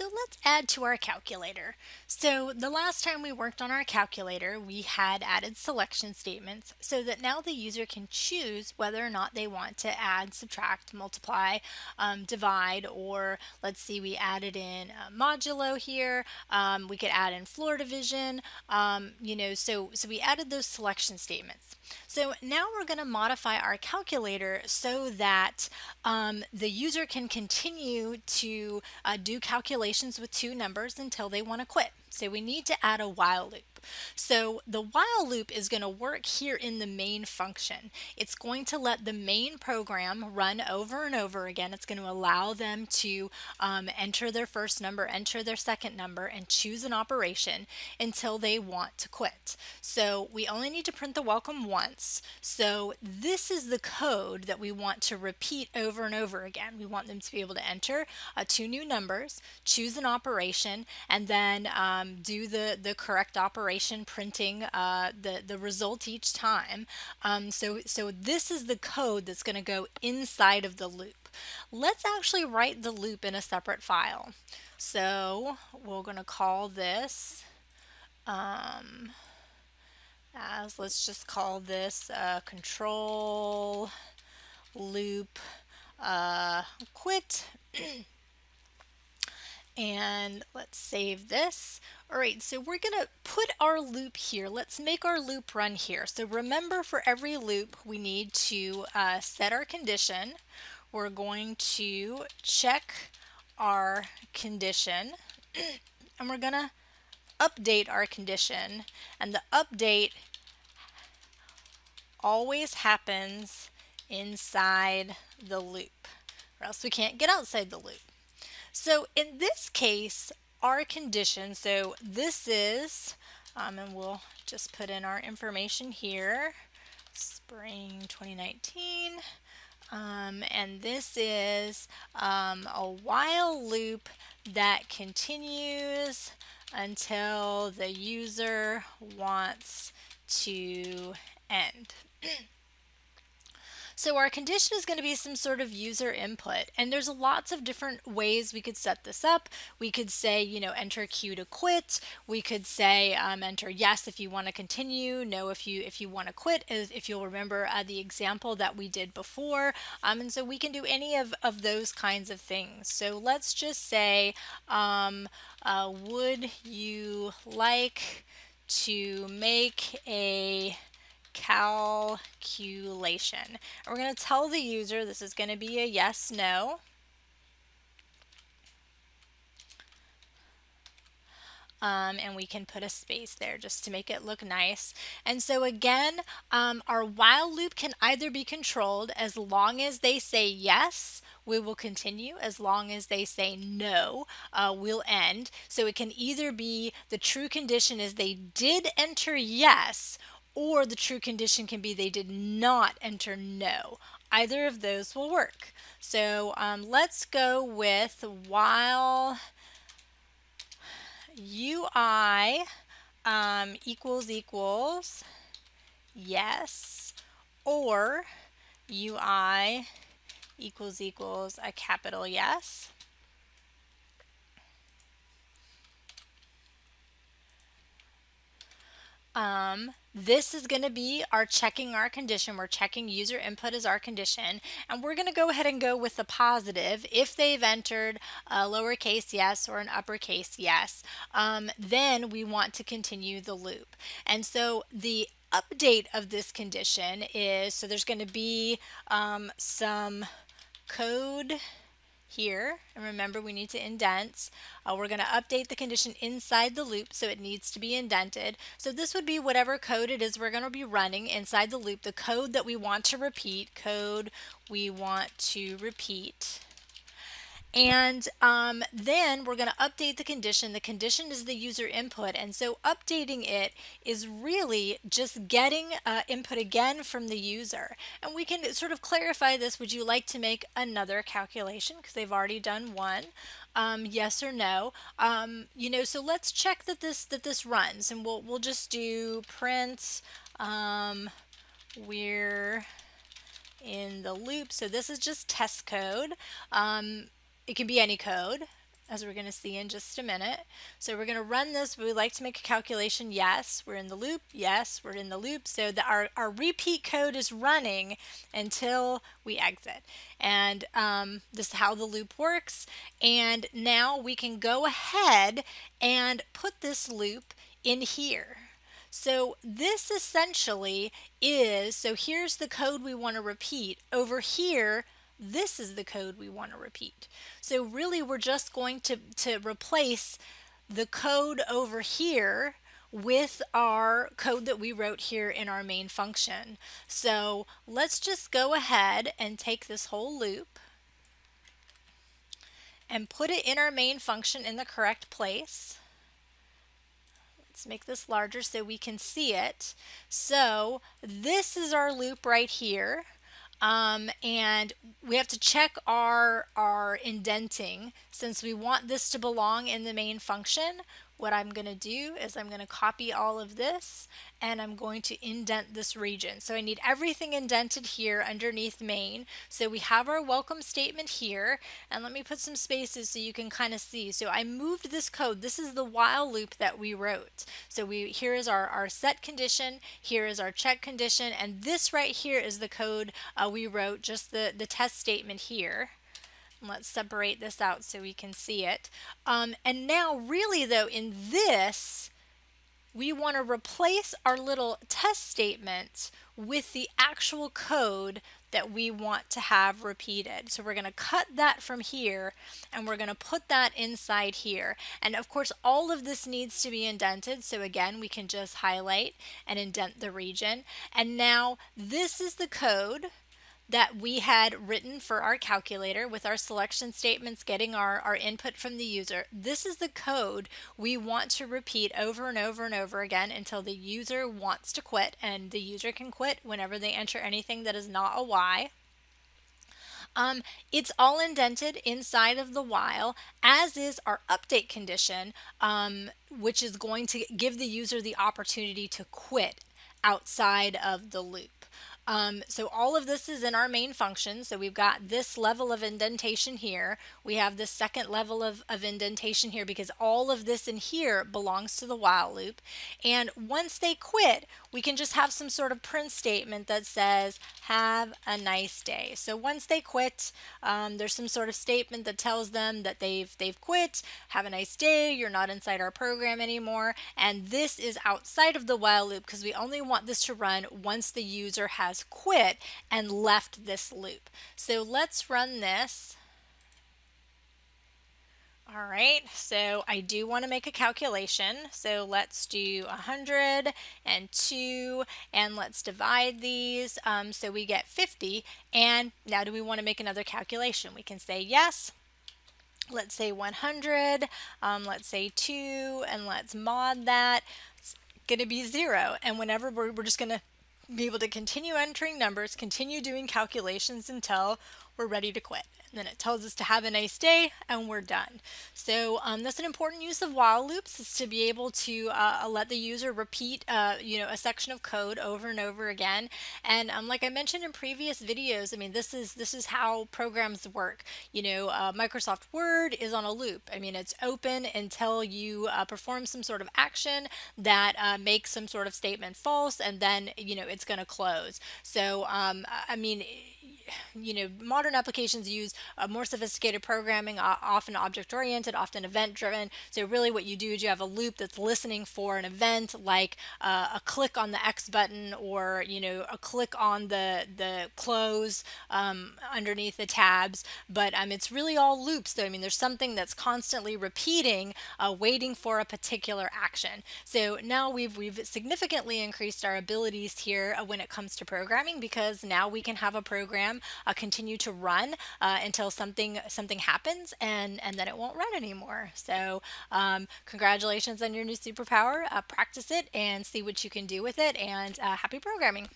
So let's add to our calculator. So the last time we worked on our calculator, we had added selection statements so that now the user can choose whether or not they want to add, subtract, multiply, um, divide, or let's see, we added in modulo here. Um, we could add in floor division, um, you know, so, so we added those selection statements. So now we're going to modify our calculator so that um, the user can continue to uh, do calculations with two numbers until they want to quit. So we need to add a while loop. So the while loop is going to work here in the main function. It's going to let the main program run over and over again. It's going to allow them to um, enter their first number, enter their second number, and choose an operation until they want to quit. So we only need to print the welcome once. So this is the code that we want to repeat over and over again. We want them to be able to enter uh, two new numbers, choose an operation, and then um, do the, the correct operation operation printing uh, the, the result each time. Um, so, so this is the code that's going to go inside of the loop. Let's actually write the loop in a separate file. So we're going to call this um, as let's just call this uh, control loop uh, quit and let's save this. All right, so we're gonna put our loop here. Let's make our loop run here. So remember for every loop, we need to uh, set our condition. We're going to check our condition and we're gonna update our condition and the update always happens inside the loop or else we can't get outside the loop. So in this case, our condition, so this is, um, and we'll just put in our information here, spring 2019, um, and this is um, a while loop that continues until the user wants to end. So our condition is going to be some sort of user input and there's lots of different ways we could set this up. We could say, you know, enter Q to quit. We could say um, enter yes if you want to continue, no if you if you want to quit, if you'll remember uh, the example that we did before. Um, and so we can do any of, of those kinds of things. So let's just say, um, uh, would you like to make a calculation. And we're going to tell the user this is going to be a yes, no. Um, and we can put a space there just to make it look nice. And so again, um, our while loop can either be controlled as long as they say yes, we will continue. As long as they say no, uh, we'll end. So it can either be the true condition is they did enter yes, or the true condition can be they did not enter no. Either of those will work. So um, let's go with while UI um, equals equals yes or UI equals equals a capital yes. Um, this is going to be our checking our condition. We're checking user input as our condition. And we're going to go ahead and go with the positive. If they've entered a lowercase yes or an uppercase yes, um, then we want to continue the loop. And so the update of this condition is, so there's going to be um, some code here. And remember, we need to indent. Uh, we're going to update the condition inside the loop, so it needs to be indented. So this would be whatever code it is we're going to be running inside the loop, the code that we want to repeat, code we want to repeat. And um, then we're going to update the condition. The condition is the user input. And so updating it is really just getting uh, input again from the user. And we can sort of clarify this. Would you like to make another calculation? Because they've already done one. Um, yes or no. Um, you know, so let's check that this that this runs. And we'll, we'll just do print um, we're in the loop. So this is just test code. Um, it can be any code. as we're going to see in just a minute. So we're going to run this. We like to make a calculation. Yes, we're in the loop. Yes, we're in the loop. So our, our repeat code is running until we exit. And um, this is how the loop works. And now we can go ahead and put this loop in here. So this essentially is, so here's the code we want to repeat. Over here, this is the code we want to repeat. So really we're just going to, to replace the code over here with our code that we wrote here in our main function. So let's just go ahead and take this whole loop and put it in our main function in the correct place. Let's make this larger so we can see it. So this is our loop right here. Um, and we have to check our, our indenting. Since we want this to belong in the main function, what I'm going to do is I'm going to copy all of this and I'm going to indent this region. So I need everything indented here underneath main. So we have our welcome statement here and let me put some spaces so you can kind of see. So I moved this code. This is the while loop that we wrote. So we here is our, our set condition, here is our check condition, and this right here is the code uh, we wrote, just the, the test statement here. Let's separate this out so we can see it. Um, and now really though in this, we want to replace our little test statement with the actual code that we want to have repeated. So we're going to cut that from here and we're going to put that inside here. And of course all of this needs to be indented. So again we can just highlight and indent the region. And now this is the code that we had written for our calculator with our selection statements getting our, our input from the user. This is the code we want to repeat over and over and over again until the user wants to quit and the user can quit whenever they enter anything that is not a Y. Um, it's all indented inside of the while, as is our update condition, um, which is going to give the user the opportunity to quit outside of the loop. Um, so all of this is in our main function. So we've got this level of indentation here. We have this second level of, of indentation here because all of this in here belongs to the while loop. And once they quit, we can just have some sort of print statement that says, have a nice day. So once they quit, um, there's some sort of statement that tells them that they've, they've quit, have a nice day, you're not inside our program anymore. And this is outside of the while loop because we only want this to run once the user has quit and left this loop. So let's run this. All right, so I do want to make a calculation. So let's do 100 and 2, and let's divide these um, so we get 50. And now do we want to make another calculation? We can say yes. Let's say 100, um, let's say 2, and let's mod that. It's going to be 0. And whenever we're, we're just going to be able to continue entering numbers, continue doing calculations until we're ready to quit. And then it tells us to have a nice day and we're done. So um, that's an important use of while loops is to be able to uh, let the user repeat uh, you know a section of code over and over again. And um, like I mentioned in previous videos, I mean this is this is how programs work. You know uh, Microsoft Word is on a loop. I mean it's open until you uh, perform some sort of action that uh, makes some sort of statement false and then you know it's going to close. So um, I mean you know, modern applications use more sophisticated programming, often object oriented, often event driven. So really what you do is you have a loop that's listening for an event like uh, a click on the X button or, you know, a click on the, the close um, underneath the tabs. But um, it's really all loops. though. I mean, there's something that's constantly repeating, uh, waiting for a particular action. So now we've, we've significantly increased our abilities here uh, when it comes to programming because now we can have a program uh, continue to run uh, until something something happens and and then it won't run anymore. So um, congratulations on your new superpower. Uh, practice it and see what you can do with it and uh, happy programming.